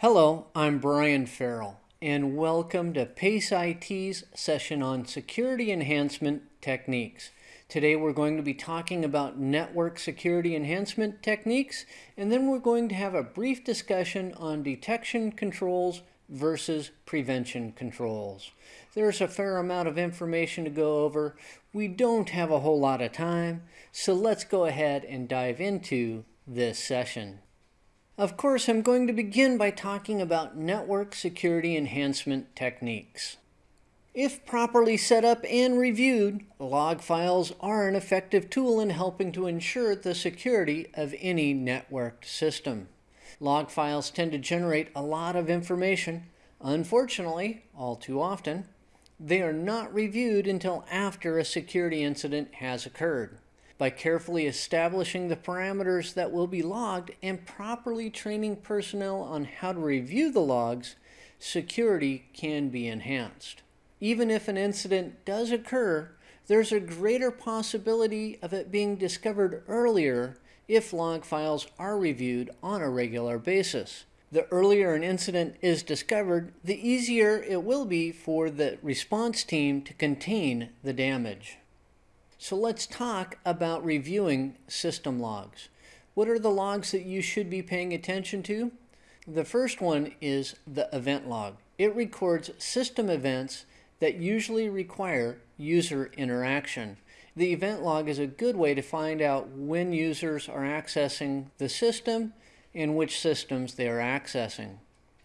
Hello, I'm Brian Farrell, and welcome to PACE IT's session on security enhancement techniques. Today we're going to be talking about network security enhancement techniques, and then we're going to have a brief discussion on detection controls versus prevention controls. There's a fair amount of information to go over. We don't have a whole lot of time, so let's go ahead and dive into this session. Of course, I'm going to begin by talking about network security enhancement techniques. If properly set up and reviewed, log files are an effective tool in helping to ensure the security of any networked system. Log files tend to generate a lot of information. Unfortunately, all too often, they are not reviewed until after a security incident has occurred. By carefully establishing the parameters that will be logged and properly training personnel on how to review the logs, security can be enhanced. Even if an incident does occur, there's a greater possibility of it being discovered earlier if log files are reviewed on a regular basis. The earlier an incident is discovered, the easier it will be for the response team to contain the damage. So let's talk about reviewing system logs. What are the logs that you should be paying attention to? The first one is the event log. It records system events that usually require user interaction. The event log is a good way to find out when users are accessing the system and which systems they are accessing.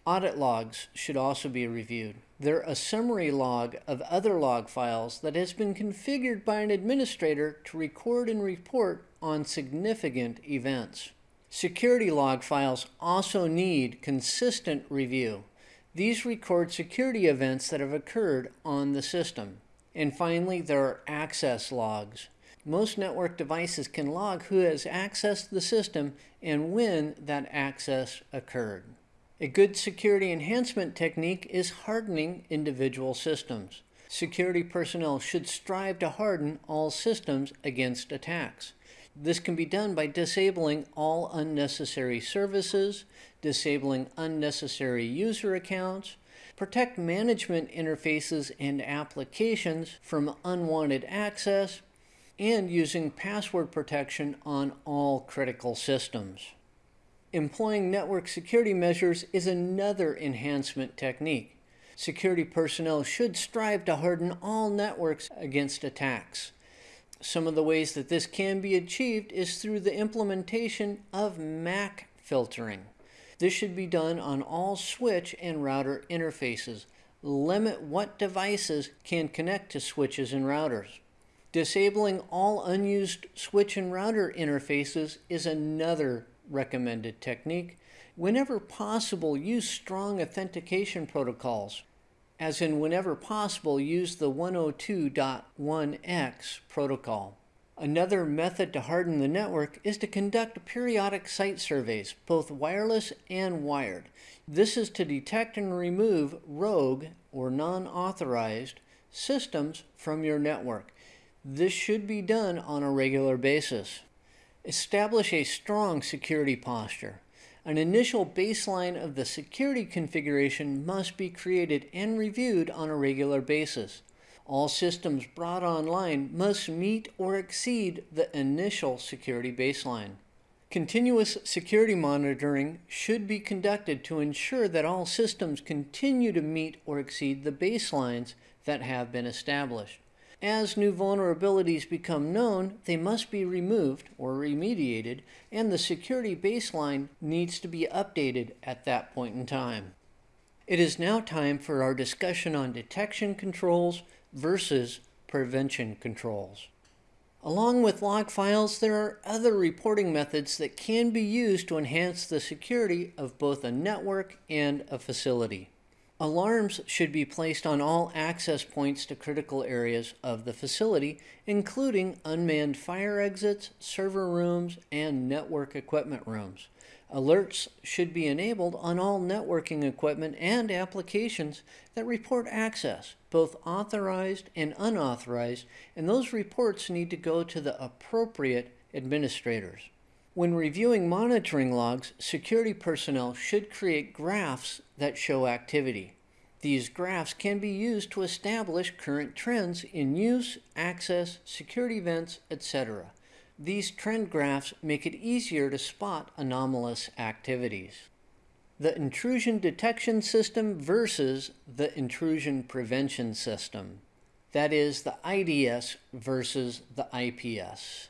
Audit logs should also be reviewed. They're a summary log of other log files that has been configured by an administrator to record and report on significant events. Security log files also need consistent review. These record security events that have occurred on the system. And finally, there are access logs. Most network devices can log who has accessed the system and when that access occurred. A good security enhancement technique is hardening individual systems. Security personnel should strive to harden all systems against attacks. This can be done by disabling all unnecessary services, disabling unnecessary user accounts, protect management interfaces and applications from unwanted access, and using password protection on all critical systems. Employing network security measures is another enhancement technique. Security personnel should strive to harden all networks against attacks. Some of the ways that this can be achieved is through the implementation of MAC filtering. This should be done on all switch and router interfaces. Limit what devices can connect to switches and routers. Disabling all unused switch and router interfaces is another recommended technique. Whenever possible, use strong authentication protocols as in whenever possible, use the 802.1x protocol. Another method to harden the network is to conduct periodic site surveys, both wireless and wired. This is to detect and remove rogue or non-authorized systems from your network. This should be done on a regular basis. Establish a strong security posture. An initial baseline of the security configuration must be created and reviewed on a regular basis. All systems brought online must meet or exceed the initial security baseline. Continuous security monitoring should be conducted to ensure that all systems continue to meet or exceed the baselines that have been established. As new vulnerabilities become known, they must be removed or remediated, and the security baseline needs to be updated at that point in time. It is now time for our discussion on detection controls versus prevention controls. Along with log files, there are other reporting methods that can be used to enhance the security of both a network and a facility. Alarms should be placed on all access points to critical areas of the facility, including unmanned fire exits, server rooms, and network equipment rooms. Alerts should be enabled on all networking equipment and applications that report access, both authorized and unauthorized, and those reports need to go to the appropriate administrators. When reviewing monitoring logs, security personnel should create graphs that show activity. These graphs can be used to establish current trends in use, access, security events, etc. These trend graphs make it easier to spot anomalous activities. The intrusion detection system versus the intrusion prevention system. That is the IDS versus the IPS.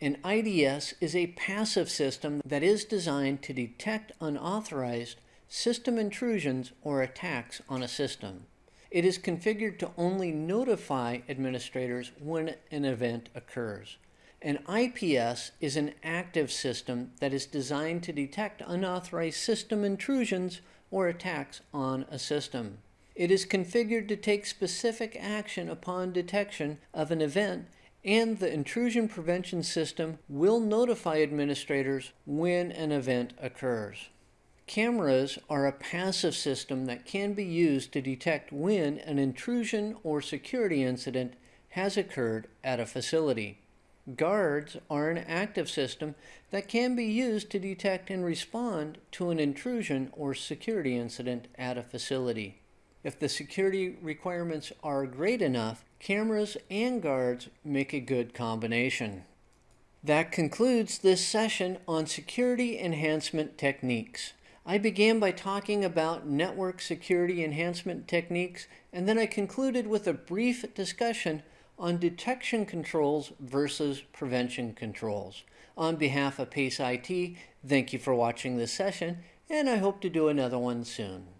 An IDS is a passive system that is designed to detect unauthorized system intrusions or attacks on a system. It is configured to only notify administrators when an event occurs. An IPS is an active system that is designed to detect unauthorized system intrusions or attacks on a system. It is configured to take specific action upon detection of an event and the intrusion prevention system will notify administrators when an event occurs. Cameras are a passive system that can be used to detect when an intrusion or security incident has occurred at a facility. Guards are an active system that can be used to detect and respond to an intrusion or security incident at a facility. If the security requirements are great enough, cameras and guards make a good combination. That concludes this session on security enhancement techniques. I began by talking about network security enhancement techniques, and then I concluded with a brief discussion on detection controls versus prevention controls. On behalf of PACE IT, thank you for watching this session, and I hope to do another one soon.